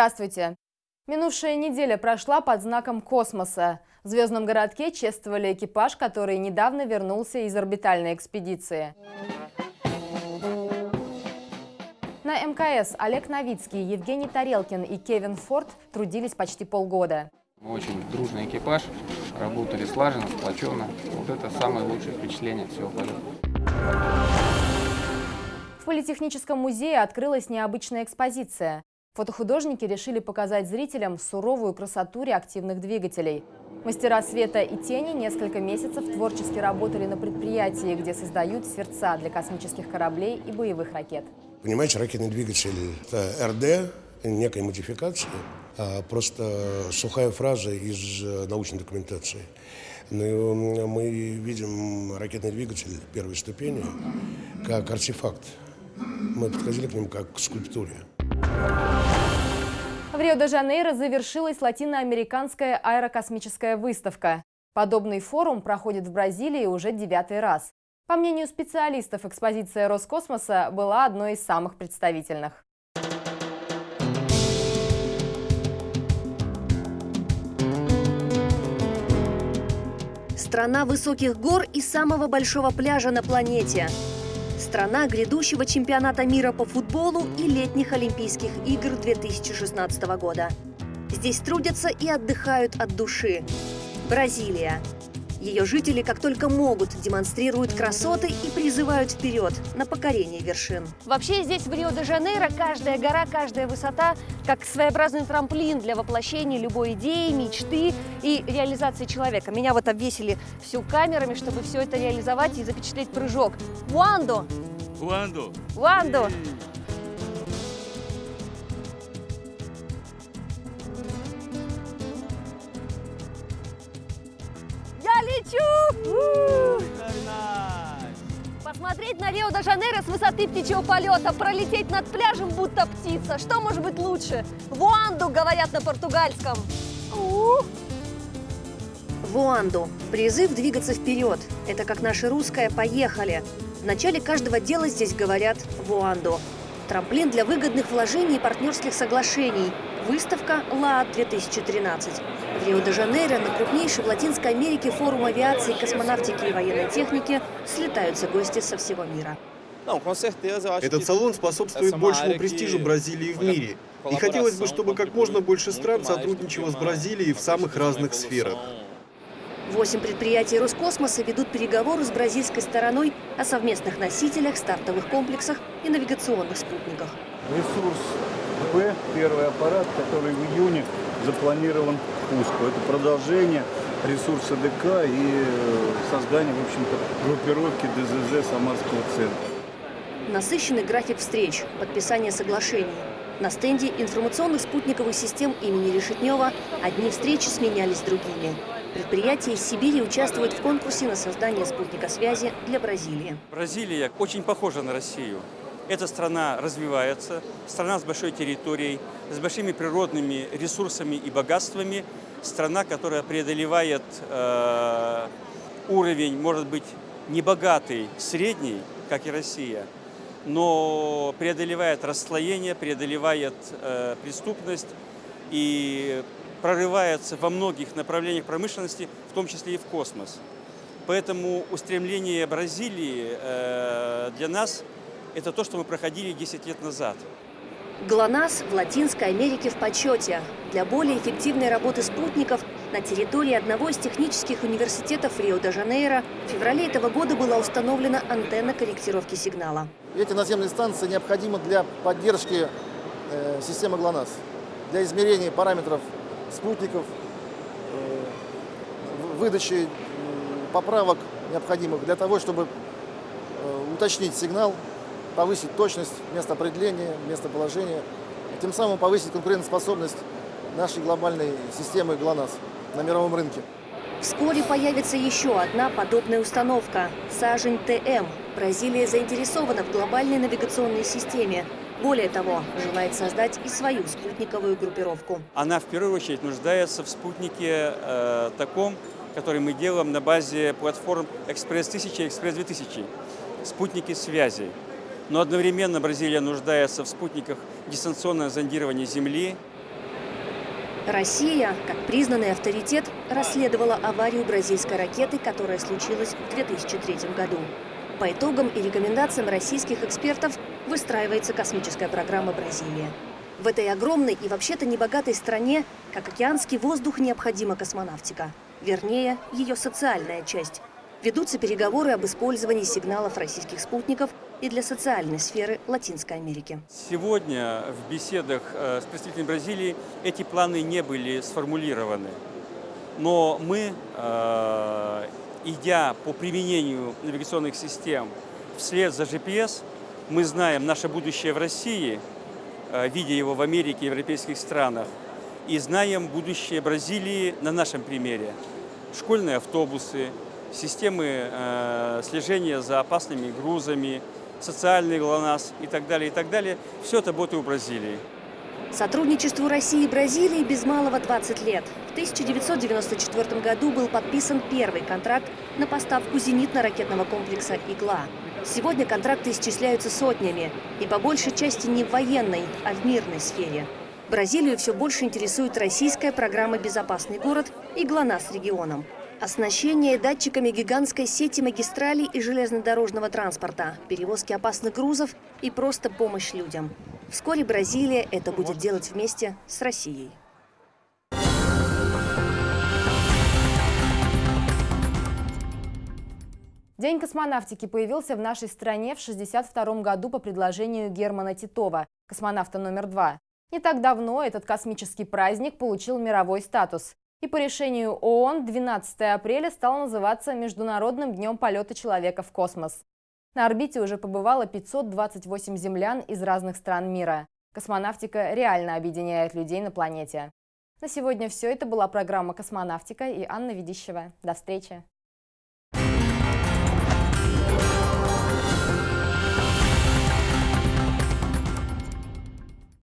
Здравствуйте! Минувшая неделя прошла под знаком космоса. В звездном городке чествовали экипаж, который недавно вернулся из орбитальной экспедиции. На МКС Олег Новицкий, Евгений Тарелкин и Кевин Форд трудились почти полгода. Мы очень дружный экипаж, работали слаженно, сплоченно. Вот это самое лучшее впечатление от всего полета. В Политехническом музее открылась необычная экспозиция. Фотохудожники решили показать зрителям суровую красоту реактивных двигателей. Мастера света и тени несколько месяцев творчески работали на предприятии, где создают сердца для космических кораблей и боевых ракет. Понимаете, ракетный двигатель – это РД, некой модификации, а просто сухая фраза из э, научной документации. Но мы видим ракетный двигатель первой ступени как артефакт. Мы подходили к нему как к скульптуре. В Рио-де-Жанейро завершилась латиноамериканская аэрокосмическая выставка. Подобный форум проходит в Бразилии уже девятый раз. По мнению специалистов, экспозиция Роскосмоса была одной из самых представительных. Страна высоких гор и самого большого пляжа на планете. Страна грядущего чемпионата мира по футболу и летних Олимпийских игр 2016 года. Здесь трудятся и отдыхают от души. Бразилия. Ее жители, как только могут, демонстрируют красоты и призывают вперед на покорение вершин. Вообще здесь, в Рио-де-Жанейро, каждая гора, каждая высота как своеобразный трамплин для воплощения любой идеи, мечты и реализации человека. Меня вот обвесили всю камерами, чтобы все это реализовать и запечатлеть прыжок. Вуандо! Вуандо! Вуандо! Посмотреть на Рио-де-Жанейро с высоты птичьего полета, пролететь над пляжем, будто птица. Что может быть лучше? Вуанду, говорят на португальском. Вуанду. Призыв двигаться вперед. Это как наше русское «поехали». В начале каждого дела здесь говорят «Вуанду». Трамплин для выгодных вложений и партнерских соглашений. Выставка ЛААД-2013. В Рио-де-Жанейро на крупнейший в Латинской Америке форум авиации, космонавтики и военной техники слетаются гости со всего мира. Этот салон способствует большему престижу Бразилии в мире. И хотелось бы, чтобы как можно больше стран сотрудничало с Бразилией в самых разных сферах. Восемь предприятий Роскосмоса ведут переговоры с бразильской стороной о совместных носителях, стартовых комплексах и навигационных спутниках. Ресурс Б, первый аппарат, который в июне запланирован к пуску. Это продолжение ресурса ДК и э, создание, в общем-то, группировки ДЗЗ Самарского центра. Насыщенный график встреч, подписание соглашений. На стенде информационных спутниковых систем имени Решетнева одни встречи сменялись другими. Предприятия из Сибири участвуют в конкурсе на создание спутника связи для Бразилии. Бразилия очень похожа на Россию. Эта страна развивается, страна с большой территорией, с большими природными ресурсами и богатствами, страна, которая преодолевает э, уровень, может быть, не богатый, средний, как и Россия, но преодолевает расслоение, преодолевает э, преступность и прорывается во многих направлениях промышленности, в том числе и в космос. Поэтому устремление Бразилии э, для нас – это то, что мы проходили 10 лет назад. ГЛОНАСС в Латинской Америке в почете. Для более эффективной работы спутников на территории одного из технических университетов Рио-де-Жанейро в феврале этого года была установлена антенна корректировки сигнала. Эти наземные станции необходимы для поддержки э, системы ГЛОНАСС, для измерения параметров спутников, э, выдачи поправок необходимых для того, чтобы э, уточнить сигнал, повысить точность место определения, местоположения, и тем самым повысить конкурентоспособность нашей глобальной системы ГЛОНАСС на мировом рынке. Вскоре появится еще одна подобная установка – «Сажень ТМ». Бразилия заинтересована в глобальной навигационной системе. Более того, желает создать и свою спутниковую группировку. Она в первую очередь нуждается в спутнике э, таком, который мы делаем на базе платформ «Экспресс-1000» и «Экспресс-2000». Спутники связи. Но одновременно Бразилия нуждается в спутниках дистанционного зондирования Земли, Россия, как признанный авторитет, расследовала аварию бразильской ракеты, которая случилась в 2003 году. По итогам и рекомендациям российских экспертов выстраивается космическая программа Бразилии. В этой огромной и вообще-то небогатой стране, как океанский воздух, необходима космонавтика. Вернее, ее социальная часть. Ведутся переговоры об использовании сигналов российских спутников и для социальной сферы Латинской Америки. Сегодня в беседах э, с представителями Бразилии эти планы не были сформулированы. Но мы, э, идя по применению навигационных систем вслед за GPS, мы знаем наше будущее в России – Э, видя его в Америке и европейских странах. И знаем будущее Бразилии на нашем примере. Школьные автобусы, системы э, слежения за опасными грузами, социальный ГЛОНАСС и так далее, и так далее. Все это и у Бразилии. Сотрудничеству России и Бразилии без малого 20 лет. В 1994 году был подписан первый контракт на поставку зенитно-ракетного комплекса «Игла». Сегодня контракты исчисляются сотнями, и по большей части не в военной, а в мирной сфере. Бразилию все больше интересует российская программа «Безопасный город» и «ГЛОНАСС» регионом. Оснащение датчиками гигантской сети магистралей и железнодорожного транспорта, перевозки опасных грузов и просто помощь людям. Вскоре Бразилия это будет делать вместе с Россией. День космонавтики появился в нашей стране в 1962 году по предложению Германа Титова, космонавта номер два. Не так давно этот космический праздник получил мировой статус. И по решению ООН 12 апреля стал называться Международным днем полета человека в космос. На орбите уже побывало 528 землян из разных стран мира. Космонавтика реально объединяет людей на планете. На сегодня все. Это была программа «Космонавтика» и Анна Ведищева. До встречи!